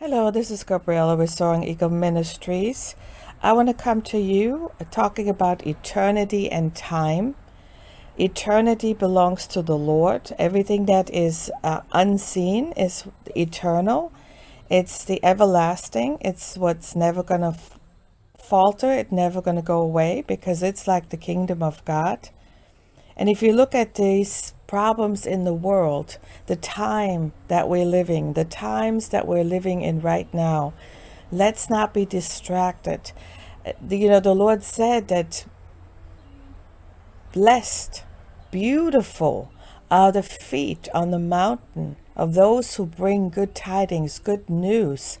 Hello, this is Gabriella with Soaring Eagle Ministries. I want to come to you uh, talking about eternity and time. Eternity belongs to the Lord. Everything that is uh, unseen is eternal. It's the everlasting. It's what's never going to falter. It's never going to go away because it's like the kingdom of God. And if you look at these problems in the world, the time that we're living, the times that we're living in right now, let's not be distracted. You know, the Lord said that blessed, beautiful are the feet on the mountain of those who bring good tidings, good news.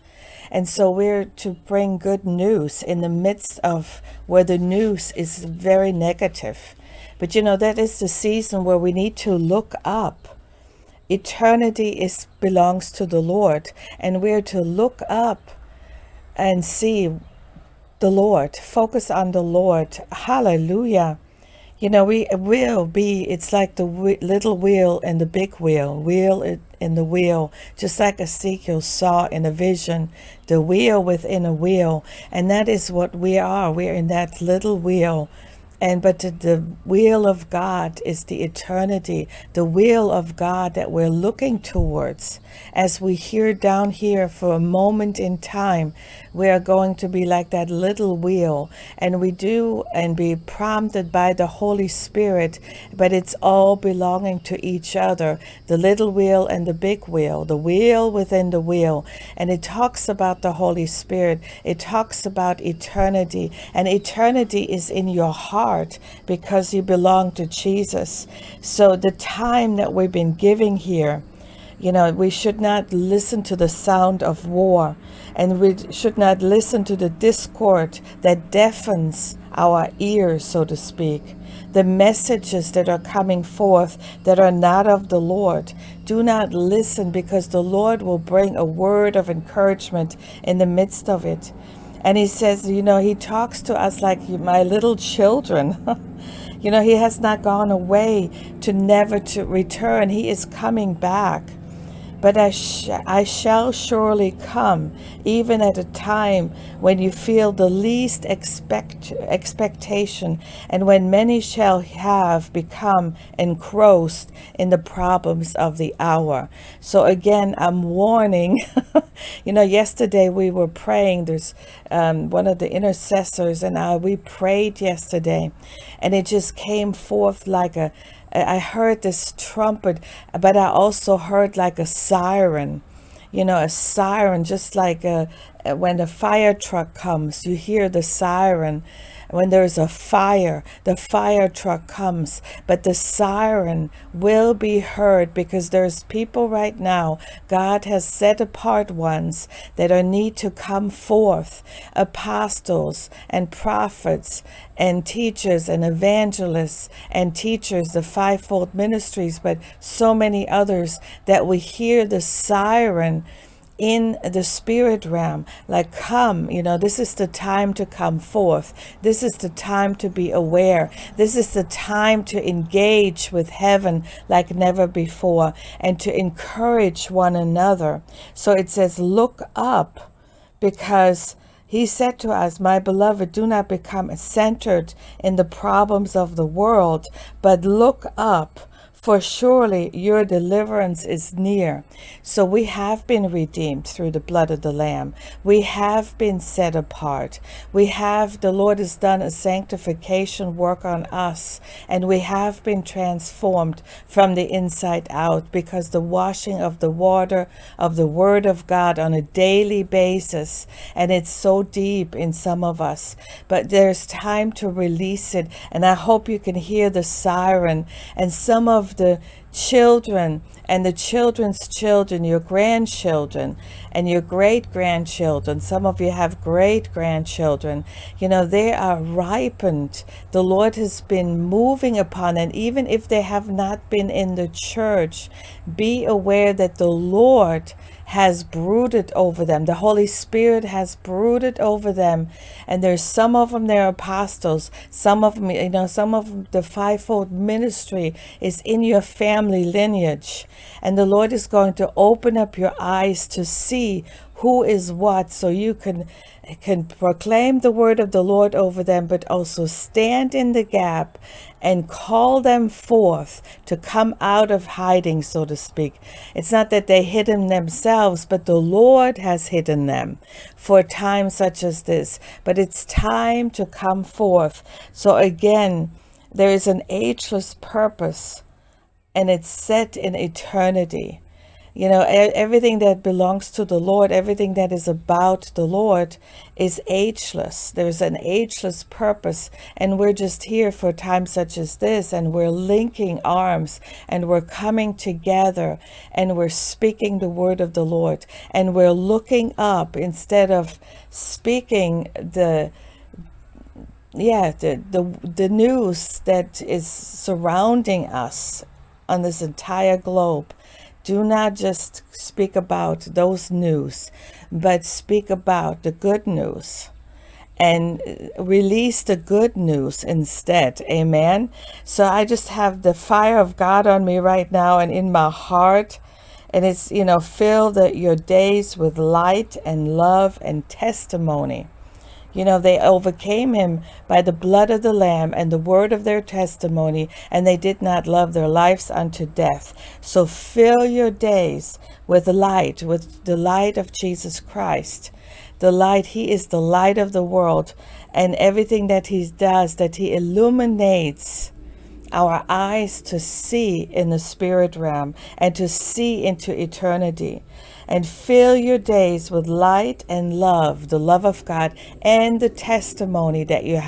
And so we're to bring good news in the midst of where the news is very negative. But you know, that is the season where we need to look up. Eternity is belongs to the Lord, and we're to look up and see the Lord, focus on the Lord. Hallelujah. You know, we will be, it's like the little wheel and the big wheel, wheel in the wheel, just like Ezekiel saw in a vision, the wheel within a wheel. And that is what we are. We're in that little wheel and but the will of God is the eternity, the will of God that we're looking towards. As we hear down here for a moment in time, we are going to be like that little wheel and we do and be prompted by the Holy Spirit, but it's all belonging to each other, the little wheel and the big wheel, the wheel within the wheel. And it talks about the Holy Spirit. It talks about eternity and eternity is in your heart heart because you belong to Jesus. So the time that we've been giving here, you know, we should not listen to the sound of war and we should not listen to the discord that deafens our ears, so to speak. The messages that are coming forth that are not of the Lord. Do not listen because the Lord will bring a word of encouragement in the midst of it. And he says, you know, he talks to us like my little children. you know, he has not gone away to never to return. He is coming back. But I, sh I shall surely come, even at a time when you feel the least expect expectation, and when many shall have become engrossed in the problems of the hour. So again, I'm warning. you know, yesterday we were praying. There's um, one of the intercessors, and I we prayed yesterday, and it just came forth like a I heard this trumpet, but I also heard like a siren, you know, a siren, just like a, when the fire truck comes, you hear the siren when there's a fire, the fire truck comes, but the siren will be heard because there's people right now, God has set apart ones that are need to come forth, apostles and prophets and teachers and evangelists and teachers, the fivefold ministries, but so many others that we hear the siren in the spirit realm like come you know this is the time to come forth. This is the time to be aware. This is the time to engage with heaven like never before and to encourage one another. So it says look up because he said to us, My beloved, do not become centered in the problems of the world, but look up for surely your deliverance is near. So we have been redeemed through the blood of the Lamb. We have been set apart. We have, the Lord has done a sanctification work on us, and we have been transformed from the inside out because the washing of the water of the Word of God on a daily basis, and it's so deep in some of us, but there's time to release it. And I hope you can hear the siren and some of the children and the children's children, your grandchildren and your great grandchildren. Some of you have great grandchildren. You know, they are ripened. The Lord has been moving upon, and even if they have not been in the church, be aware that the Lord has brooded over them. The Holy Spirit has brooded over them. And there's some of them, they're apostles. Some of them, you know, some of the fivefold ministry is in your family lineage. And the Lord is going to open up your eyes to see who is what so you can can proclaim the word of the Lord over them, but also stand in the gap and call them forth to come out of hiding, so to speak. It's not that they hidden themselves, but the Lord has hidden them for a time such as this. But it's time to come forth. So again, there is an ageless purpose and it's set in eternity. You know, everything that belongs to the Lord, everything that is about the Lord is ageless. There's an ageless purpose. And we're just here for times such as this. And we're linking arms and we're coming together and we're speaking the word of the Lord. And we're looking up instead of speaking the yeah the the, the news that is surrounding us on this entire globe do not just speak about those news, but speak about the good news and release the good news instead. Amen. So I just have the fire of God on me right now and in my heart. And it's, you know, fill the, your days with light and love and testimony. You know, they overcame him by the blood of the Lamb and the word of their testimony, and they did not love their lives unto death. So fill your days with light, with the light of Jesus Christ. The light, he is the light of the world, and everything that he does, that he illuminates our eyes to see in the spirit realm and to see into eternity and fill your days with light and love, the love of God and the testimony that you have.